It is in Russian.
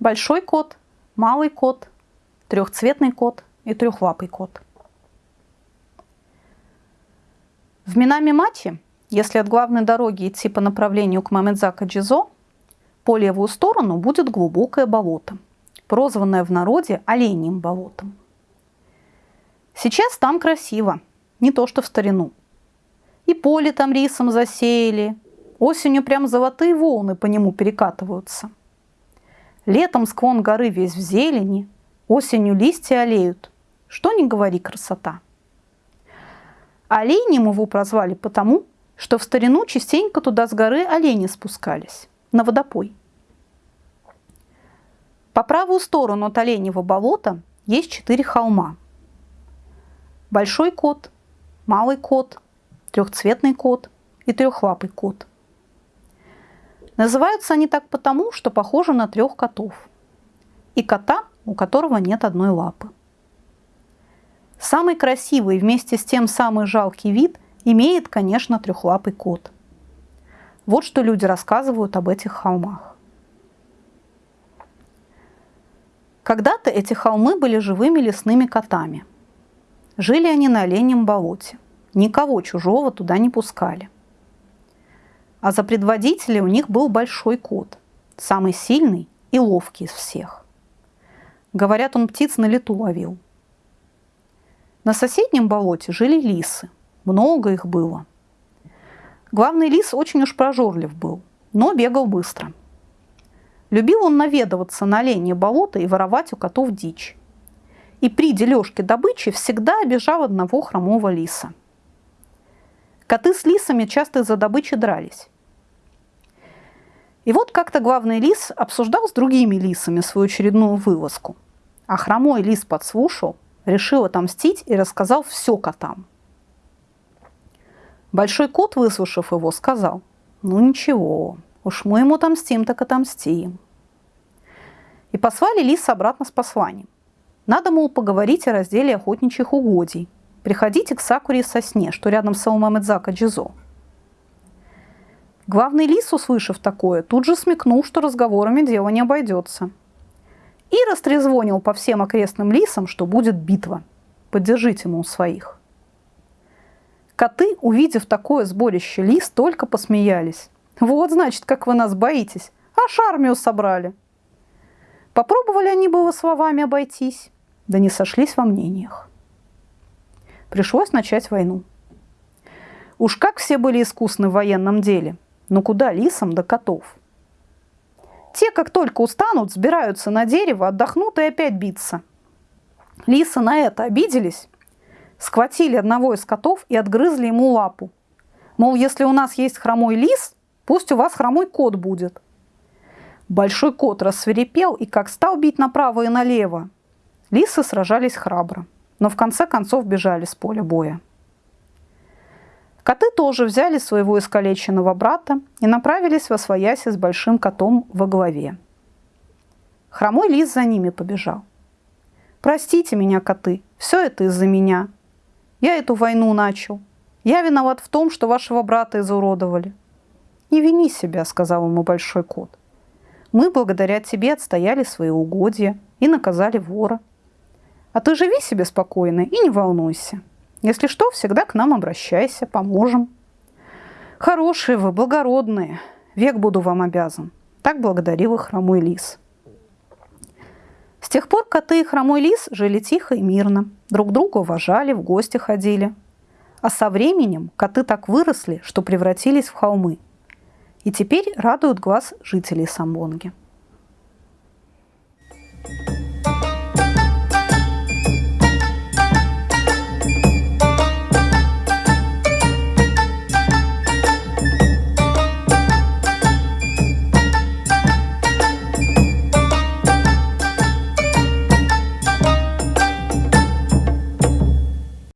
большой кот, малый кот, трехцветный кот и трехлапый кот. В Минами-Мачи, если от главной дороги идти по направлению к Мамедзака-Джизо, по левую сторону будет глубокое болото, прозванное в народе оленьим болотом. Сейчас там красиво, не то что в старину. И поле там рисом засеяли, осенью прям золотые волны по нему перекатываются. Летом склон горы весь в зелени, осенью листья олеют. Что не говори, красота. Оленем его прозвали потому, что в старину частенько туда с горы олени спускались, на водопой. По правую сторону от Оленьего болота есть четыре холма. Большой кот, малый кот, трехцветный кот и трехлапый кот. Называются они так потому, что похожи на трех котов. И кота, у которого нет одной лапы. Самый красивый вместе с тем самый жалкий вид имеет, конечно, трехлапый кот. Вот что люди рассказывают об этих холмах. Когда-то эти холмы были живыми лесными котами. Жили они на оленем болоте. Никого чужого туда не пускали. А за предводителя у них был большой кот, самый сильный и ловкий из всех. Говорят, он птиц на лету ловил – на соседнем болоте жили лисы. Много их было. Главный лис очень уж прожорлив был, но бегал быстро. Любил он наведываться на оленье болото и воровать у котов дичь. И при дележке добычи всегда обижал одного хромого лиса. Коты с лисами часто из-за добычи дрались. И вот как-то главный лис обсуждал с другими лисами свою очередную вылазку. А хромой лис подслушал – решил отомстить и рассказал все котам. Большой кот, выслушав его, сказал, ну ничего, уж мы ему отомстим, так отомстим. И послали лис обратно с посланием. Надо, мол, поговорить о разделе охотничьих угодий. Приходите к Сакуре и сосне, что рядом с Аумамедзака Джизо. Главный лис, услышав такое, тут же смекнул, что разговорами дело не обойдется – и растрезвонил по всем окрестным лисам, что будет битва. Поддержите, ему своих. Коты, увидев такое сборище лис, только посмеялись. Вот, значит, как вы нас боитесь. Аж армию собрали. Попробовали они было словами обойтись, да не сошлись во мнениях. Пришлось начать войну. Уж как все были искусны в военном деле, но куда лисам до котов – те, как только устанут, сбираются на дерево, отдохнут и опять биться. Лисы на это обиделись, схватили одного из котов и отгрызли ему лапу. Мол, если у нас есть хромой лис, пусть у вас хромой кот будет. Большой кот рассверепел и как стал бить направо и налево. Лисы сражались храбро, но в конце концов бежали с поля боя. Коты тоже взяли своего искалеченного брата и направились во свояси с большим котом во главе. Хромой лис за ними побежал. «Простите меня, коты, все это из-за меня. Я эту войну начал. Я виноват в том, что вашего брата изуродовали». «Не вини себя», — сказал ему большой кот. «Мы благодаря тебе отстояли свои угодья и наказали вора. А ты живи себе спокойно и не волнуйся». Если что, всегда к нам обращайся, поможем. Хорошие вы, благородные, век буду вам обязан. Так благодарил их хромой лис. С тех пор коты и хромой лис жили тихо и мирно, друг друга уважали, в гости ходили. А со временем коты так выросли, что превратились в холмы. И теперь радуют глаз жителей Самбонги. thank you